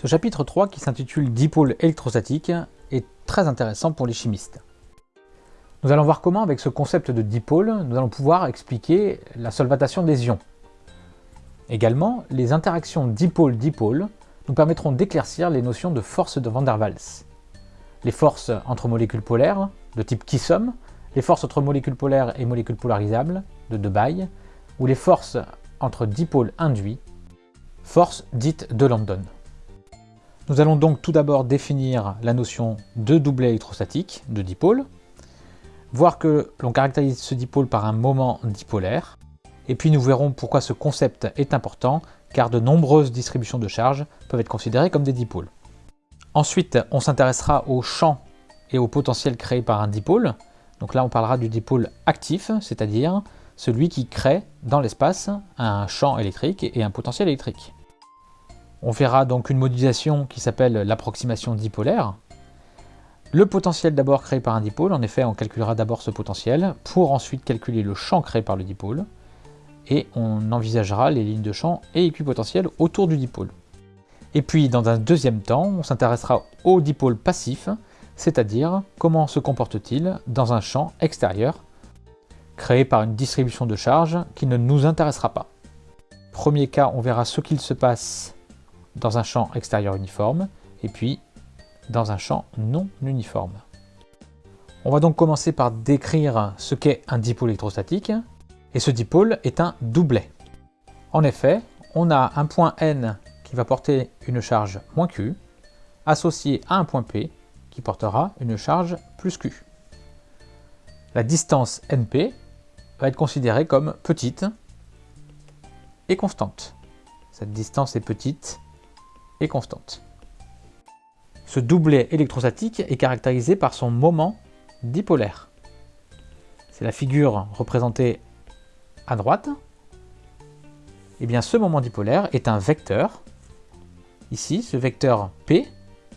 Ce chapitre 3 qui s'intitule Dipôle électrostatique est très intéressant pour les chimistes. Nous allons voir comment, avec ce concept de dipôle, nous allons pouvoir expliquer la solvatation des ions. Également, les interactions dipôle-dipôle nous permettront d'éclaircir les notions de force de Van der Waals. Les forces entre molécules polaires, de type Kissom, les forces entre molécules polaires et molécules polarisables, de Debye, ou les forces entre dipôles induits, forces dites de London. Nous allons donc tout d'abord définir la notion de doublet électrostatique, de dipôle, voir que l'on caractérise ce dipôle par un moment dipolaire, et puis nous verrons pourquoi ce concept est important, car de nombreuses distributions de charges peuvent être considérées comme des dipôles. Ensuite, on s'intéressera au champ et au potentiel créé par un dipôle. Donc là, on parlera du dipôle actif, c'est-à-dire celui qui crée dans l'espace un champ électrique et un potentiel électrique. On verra donc une modélisation qui s'appelle l'approximation dipolaire. Le potentiel d'abord créé par un dipôle, en effet on calculera d'abord ce potentiel pour ensuite calculer le champ créé par le dipôle et on envisagera les lignes de champ et équipotentiel autour du dipôle. Et puis dans un deuxième temps, on s'intéressera au dipôle passif, c'est-à-dire comment se comporte-t-il dans un champ extérieur créé par une distribution de charge qui ne nous intéressera pas. Premier cas, on verra ce qu'il se passe dans un champ extérieur uniforme, et puis dans un champ non uniforme. On va donc commencer par décrire ce qu'est un dipôle électrostatique, et ce dipôle est un doublet. En effet, on a un point N qui va porter une charge moins Q, associé à un point P qui portera une charge plus Q. La distance NP va être considérée comme petite et constante. Cette distance est petite constante. Ce doublet électrostatique est caractérisé par son moment dipolaire. C'est la figure représentée à droite. Et eh bien ce moment dipolaire est un vecteur. Ici, ce vecteur P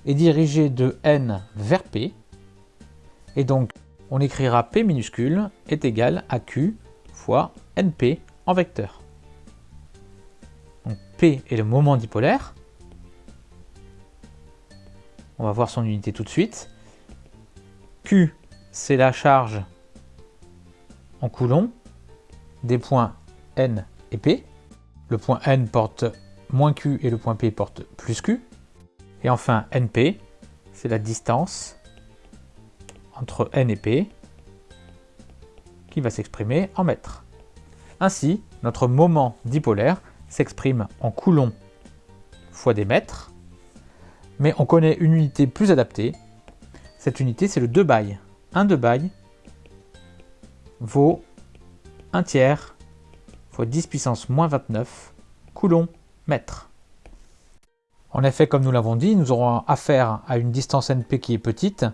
est dirigé de N vers P. Et donc, on écrira P minuscule est égal à Q fois NP en vecteur. Donc P est le moment dipolaire, on va voir son unité tout de suite. Q, c'est la charge en coulomb des points N et P. Le point N porte moins Q et le point P porte plus Q. Et enfin, NP, c'est la distance entre N et P qui va s'exprimer en mètres. Ainsi, notre moment dipolaire s'exprime en coulomb fois des mètres mais on connaît une unité plus adaptée. Cette unité, c'est le 2 bail. Un 2 bail vaut 1 tiers fois 10 puissance moins 29 coulomb mètre. En effet, comme nous l'avons dit, nous aurons affaire à une distance NP qui est petite,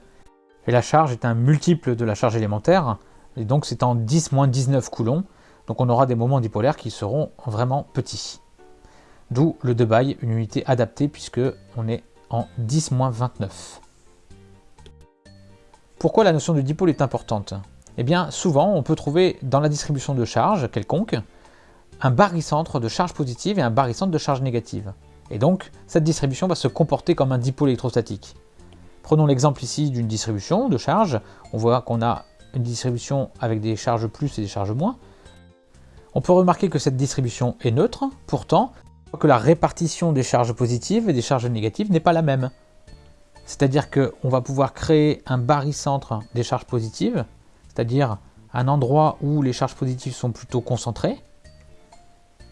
et la charge est un multiple de la charge élémentaire, et donc c'est en 10 moins 19 coulombs, donc on aura des moments dipolaires qui seront vraiment petits. D'où le 2 bail, une unité adaptée puisque on est en 10-29. Pourquoi la notion de dipôle est importante? Eh bien, souvent, on peut trouver dans la distribution de charge quelconque un barycentre de charge positive et un barycentre de charge négative. Et donc, cette distribution va se comporter comme un dipôle électrostatique. Prenons l'exemple ici d'une distribution de charge. On voit qu'on a une distribution avec des charges plus et des charges moins. On peut remarquer que cette distribution est neutre, pourtant, que la répartition des charges positives et des charges négatives n'est pas la même. C'est-à-dire qu'on va pouvoir créer un barycentre des charges positives, c'est-à-dire un endroit où les charges positives sont plutôt concentrées,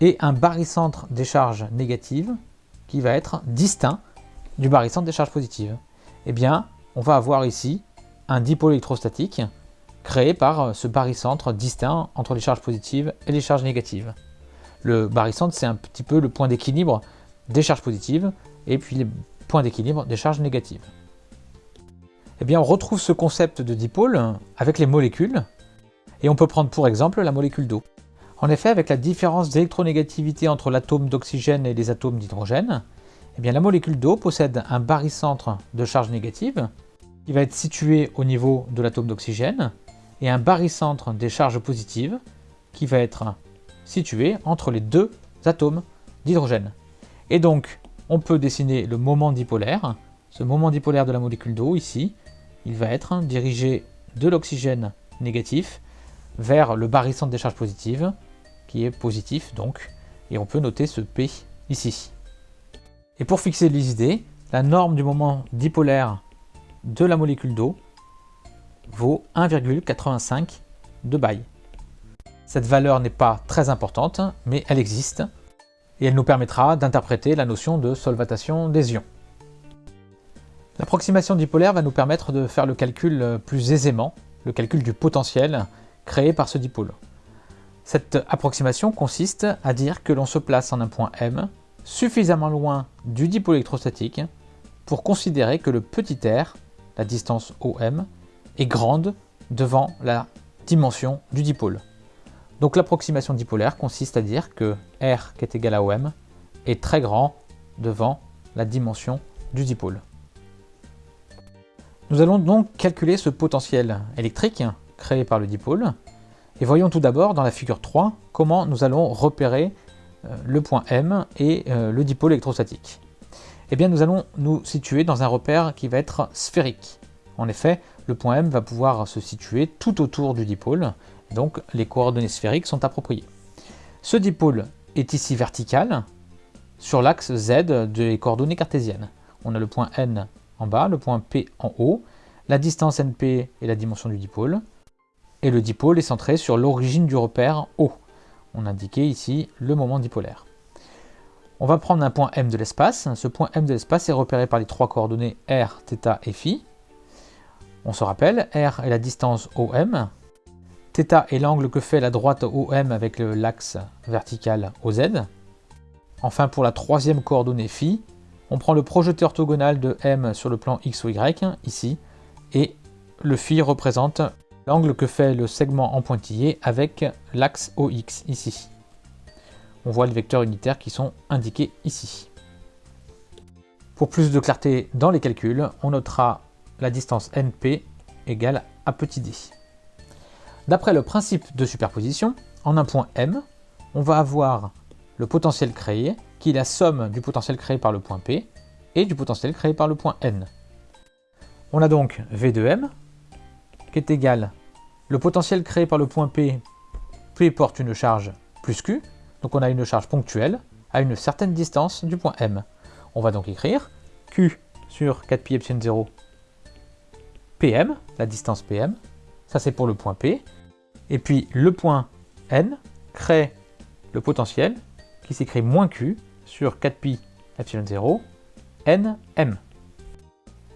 et un barycentre des charges négatives qui va être distinct du barycentre des charges positives. Eh bien, on va avoir ici un dipôle électrostatique créé par ce barycentre distinct entre les charges positives et les charges négatives. Le barycentre, c'est un petit peu le point d'équilibre des charges positives et puis les points d'équilibre des charges négatives. Eh bien, on retrouve ce concept de dipôle avec les molécules et on peut prendre pour exemple la molécule d'eau. En effet, avec la différence d'électronégativité entre l'atome d'oxygène et les atomes d'hydrogène, eh bien, la molécule d'eau possède un barycentre de charge négative qui va être situé au niveau de l'atome d'oxygène et un barycentre des charges positives qui va être situé entre les deux atomes d'hydrogène. Et donc, on peut dessiner le moment dipolaire. Ce moment dipolaire de la molécule d'eau, ici, il va être dirigé de l'oxygène négatif vers le barycentre des charges positives, qui est positif donc, et on peut noter ce P ici. Et pour fixer les idées, la norme du moment dipolaire de la molécule d'eau vaut 1,85 de Baye. Cette valeur n'est pas très importante, mais elle existe, et elle nous permettra d'interpréter la notion de solvatation des ions. L'approximation dipolaire va nous permettre de faire le calcul plus aisément, le calcul du potentiel créé par ce dipôle. Cette approximation consiste à dire que l'on se place en un point M suffisamment loin du dipôle électrostatique pour considérer que le petit r, la distance OM, est grande devant la dimension du dipôle. Donc l'approximation dipolaire consiste à dire que R qui est égal à OM est très grand devant la dimension du dipôle. Nous allons donc calculer ce potentiel électrique créé par le dipôle. Et voyons tout d'abord dans la figure 3 comment nous allons repérer euh, le point M et euh, le dipôle électrostatique. Eh bien nous allons nous situer dans un repère qui va être sphérique. En effet, le point M va pouvoir se situer tout autour du dipôle, donc les coordonnées sphériques sont appropriées. Ce dipôle est ici vertical sur l'axe Z des coordonnées cartésiennes. On a le point N en bas, le point P en haut, la distance NP est la dimension du dipôle, et le dipôle est centré sur l'origine du repère O. On indiquait ici le moment dipolaire. On va prendre un point M de l'espace. Ce point M de l'espace est repéré par les trois coordonnées R, θ et φ. On se rappelle, R est la distance OM, θ est l'angle que fait la droite OM avec l'axe vertical OZ. Enfin, pour la troisième coordonnée phi, on prend le projeté orthogonal de M sur le plan X ou Y, ici, et le phi représente l'angle que fait le segment en pointillé avec l'axe OX, ici. On voit les vecteurs unitaires qui sont indiqués ici. Pour plus de clarté dans les calculs, on notera la distance NP égale à petit d. D'après le principe de superposition, en un point M, on va avoir le potentiel créé, qui est la somme du potentiel créé par le point P, et du potentiel créé par le point N. On a donc V de M, qui est égal le potentiel créé par le point P, P porte une charge plus Q, donc on a une charge ponctuelle à une certaine distance du point M. On va donc écrire Q sur 4pi epsilon 0 PM, la distance PM, ça c'est pour le point P, et puis le point N crée le potentiel qui s'écrit moins Q sur 4pi epsilon 0 NM.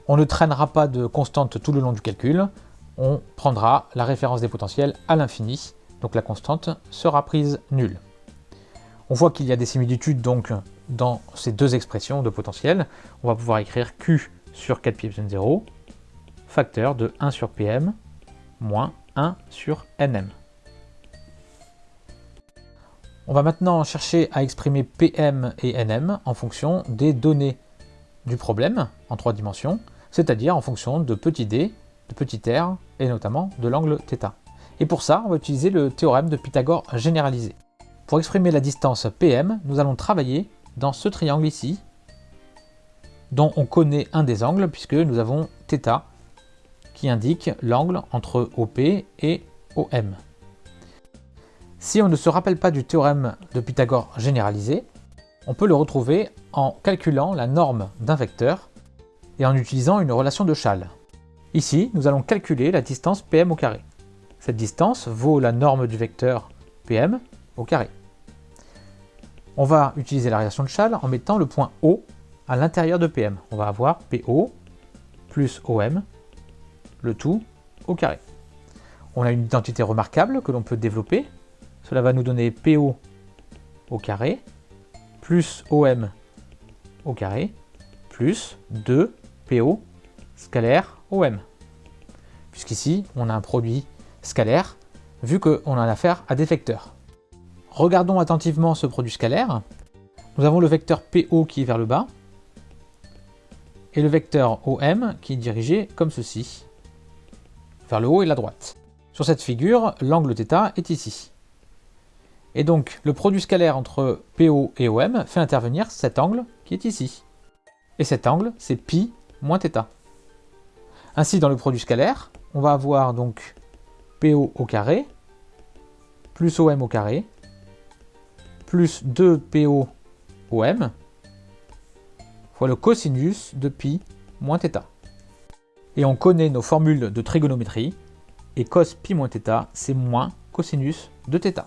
On ne traînera pas de constante tout le long du calcul, on prendra la référence des potentiels à l'infini, donc la constante sera prise nulle. On voit qu'il y a des similitudes donc dans ces deux expressions de potentiel. On va pouvoir écrire Q sur 4pi epsilon 0, facteur de 1 sur Pm moins 1 sur nm. On va maintenant chercher à exprimer Pm et Nm en fonction des données du problème en trois dimensions, c'est-à-dire en fonction de petit d, de petit r et notamment de l'angle θ. Et pour ça, on va utiliser le théorème de Pythagore généralisé. Pour exprimer la distance Pm, nous allons travailler dans ce triangle ici, dont on connaît un des angles puisque nous avons θ indique l'angle entre OP et OM. Si on ne se rappelle pas du théorème de Pythagore généralisé, on peut le retrouver en calculant la norme d'un vecteur et en utilisant une relation de Chasles. Ici, nous allons calculer la distance PM au carré. Cette distance vaut la norme du vecteur PM au carré. On va utiliser la relation de Chasles en mettant le point O à l'intérieur de PM. On va avoir PO plus OM le tout au carré. On a une identité remarquable que l'on peut développer. Cela va nous donner PO au carré plus OM au carré plus 2 PO scalaire OM. Puisqu'ici, on a un produit scalaire, vu qu'on a affaire à des vecteurs. Regardons attentivement ce produit scalaire. Nous avons le vecteur PO qui est vers le bas, et le vecteur OM qui est dirigé comme ceci vers le haut et la droite. Sur cette figure, l'angle θ est ici. Et donc, le produit scalaire entre PO et OM fait intervenir cet angle qui est ici. Et cet angle, c'est pi moins θ. Ainsi, dans le produit scalaire, on va avoir donc PO au carré, plus OM au carré, plus 2PO OM, fois le cosinus de pi moins θ. Et on connaît nos formules de trigonométrie, et cos pi moins θ, c'est moins cosinus de θ.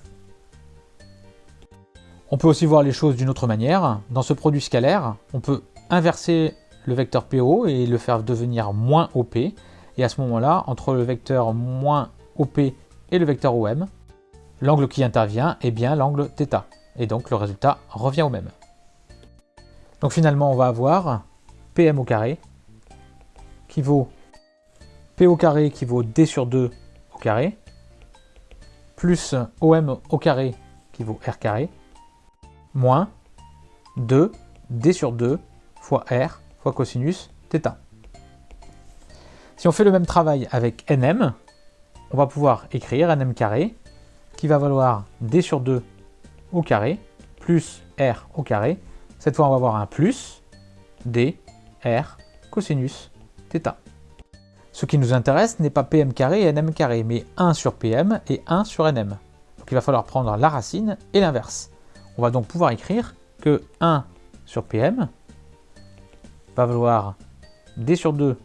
On peut aussi voir les choses d'une autre manière. Dans ce produit scalaire, on peut inverser le vecteur PO et le faire devenir moins OP. Et à ce moment-là, entre le vecteur moins OP et le vecteur OM, l'angle qui intervient est bien l'angle θ. Et donc le résultat revient au même. Donc finalement, on va avoir PM au carré qui vaut P au carré qui vaut D sur 2 au carré, plus OM au carré qui vaut R carré, moins 2 D sur 2 fois R fois cosinus θ. Si on fait le même travail avec NM, on va pouvoir écrire NM carré qui va valoir D sur 2 au carré plus R au carré. Cette fois, on va avoir un plus D, R, cosinus Ce qui nous intéresse n'est pas PM et NM carré, mais 1 sur PM et 1 sur NM. Donc il va falloir prendre la racine et l'inverse. On va donc pouvoir écrire que 1 sur PM va valoir D sur 2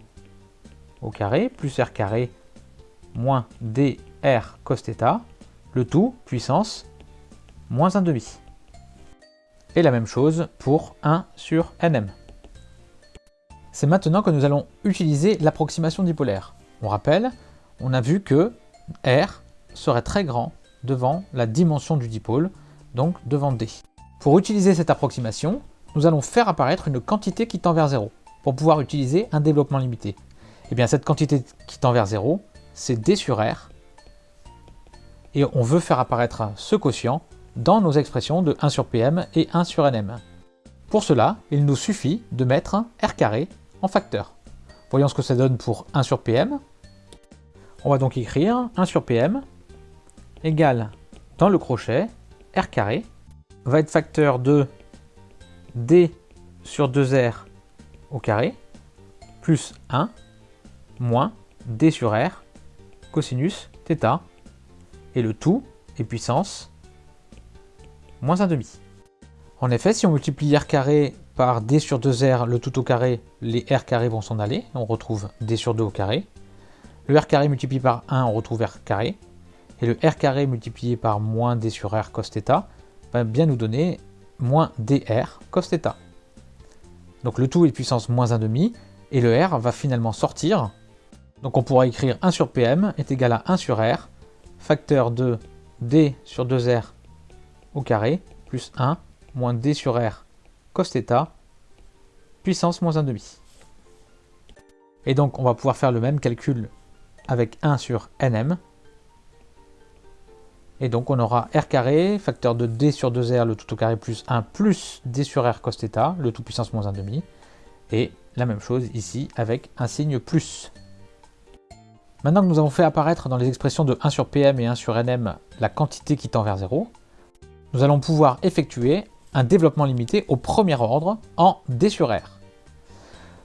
au carré plus R carré moins DR cos θ, le tout puissance moins 1 demi. Et la même chose pour 1 sur NM. C'est maintenant que nous allons utiliser l'approximation dipolaire. On rappelle, on a vu que R serait très grand devant la dimension du dipôle, donc devant D. Pour utiliser cette approximation, nous allons faire apparaître une quantité qui tend vers 0, pour pouvoir utiliser un développement limité. Et eh bien cette quantité qui tend vers 0, c'est D sur R, et on veut faire apparaître ce quotient dans nos expressions de 1 sur PM et 1 sur NM. Pour cela, il nous suffit de mettre R carré en facteur. Voyons ce que ça donne pour 1 sur PM. On va donc écrire 1 sur PM égale, dans le crochet, R carré, va être facteur de D sur 2R au carré, plus 1, moins D sur R, cosinus θ, et le tout est puissance moins 1,5. En effet, si on multiplie R carré par d sur 2r, le tout au carré, les r carrés vont s'en aller. On retrouve d sur 2 au carré. Le r carré multiplié par 1, on retrouve r carré. Et le r carré multiplié par moins d sur r cos θ va bien nous donner moins dr cos θ. Donc le tout est puissance moins 1,5 et le r va finalement sortir. Donc on pourra écrire 1 sur pm est égal à 1 sur r, facteur de d sur 2r au carré, plus 1, moins d sur r cos θ, puissance moins 1,5. Et donc on va pouvoir faire le même calcul avec 1 sur nm. Et donc on aura r carré, facteur de d sur 2r, le tout au carré, plus 1, plus d sur r cos θ, le tout puissance moins 1,5. Et la même chose ici avec un signe plus. Maintenant que nous avons fait apparaître dans les expressions de 1 sur pm et 1 sur nm la quantité qui tend vers 0, nous allons pouvoir effectuer un développement limité au premier ordre en D sur R.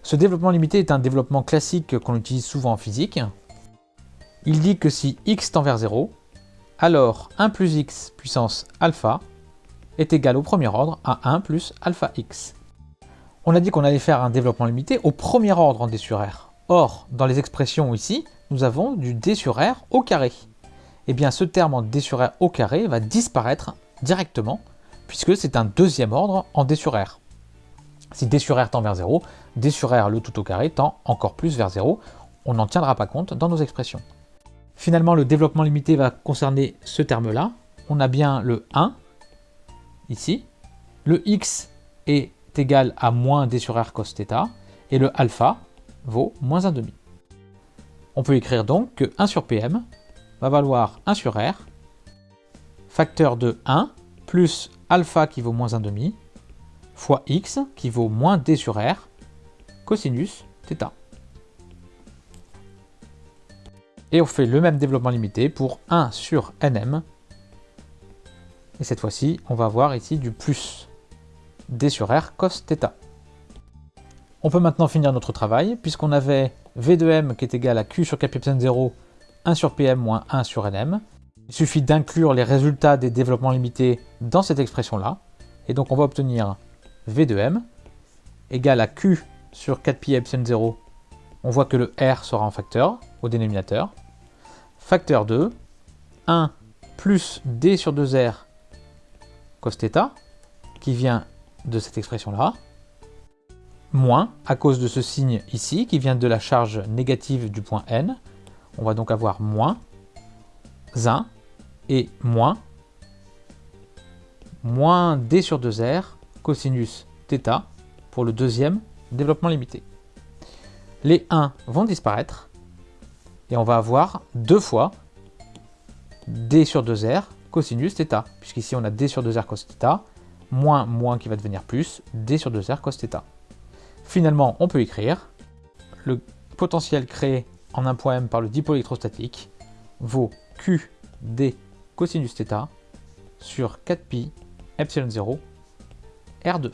Ce développement limité est un développement classique qu'on utilise souvent en physique. Il dit que si x tend vers 0, alors 1 plus x puissance alpha est égal au premier ordre à 1 plus alpha x. On a dit qu'on allait faire un développement limité au premier ordre en D sur R. Or, dans les expressions ici, nous avons du D sur R au carré. Et eh bien ce terme en D sur R au carré va disparaître directement puisque c'est un deuxième ordre en D sur R. Si D sur R tend vers 0, D sur R, le tout au carré, tend encore plus vers 0. On n'en tiendra pas compte dans nos expressions. Finalement, le développement limité va concerner ce terme-là. On a bien le 1, ici. Le x est égal à moins d sur r cos θ, et le alpha vaut moins 1,5. On peut écrire donc que 1 sur pm va valoir 1 sur r, facteur de 1 plus alpha qui vaut moins 1,5 fois x qui vaut moins d sur r cosinus θ. Et on fait le même développement limité pour 1 sur nm Et cette fois-ci, on va avoir ici du plus d sur r cos θ. On peut maintenant finir notre travail, puisqu'on avait v de m qui est égal à q sur k 0, 1 sur pm moins 1 sur nm. Il suffit d'inclure les résultats des développements limités dans cette expression-là. Et donc on va obtenir v de m égale à q sur 4pi epsilon 0. On voit que le r sera en facteur au dénominateur. Facteur 2, 1 plus d sur 2r cos θ, qui vient de cette expression-là, moins, à cause de ce signe ici, qui vient de la charge négative du point n, on va donc avoir moins 1 et moins moins d sur 2r cosinus θ pour le deuxième développement limité. Les 1 vont disparaître et on va avoir deux fois d sur 2r cosinus θ, puisqu'ici on a d sur 2r cos θ, moins moins qui va devenir plus, d sur 2r cos θ. Finalement, on peut écrire le potentiel créé en un point M par le dipôle électrostatique vaut Q d cosinus θ sur 4pi epsilon 0 R2.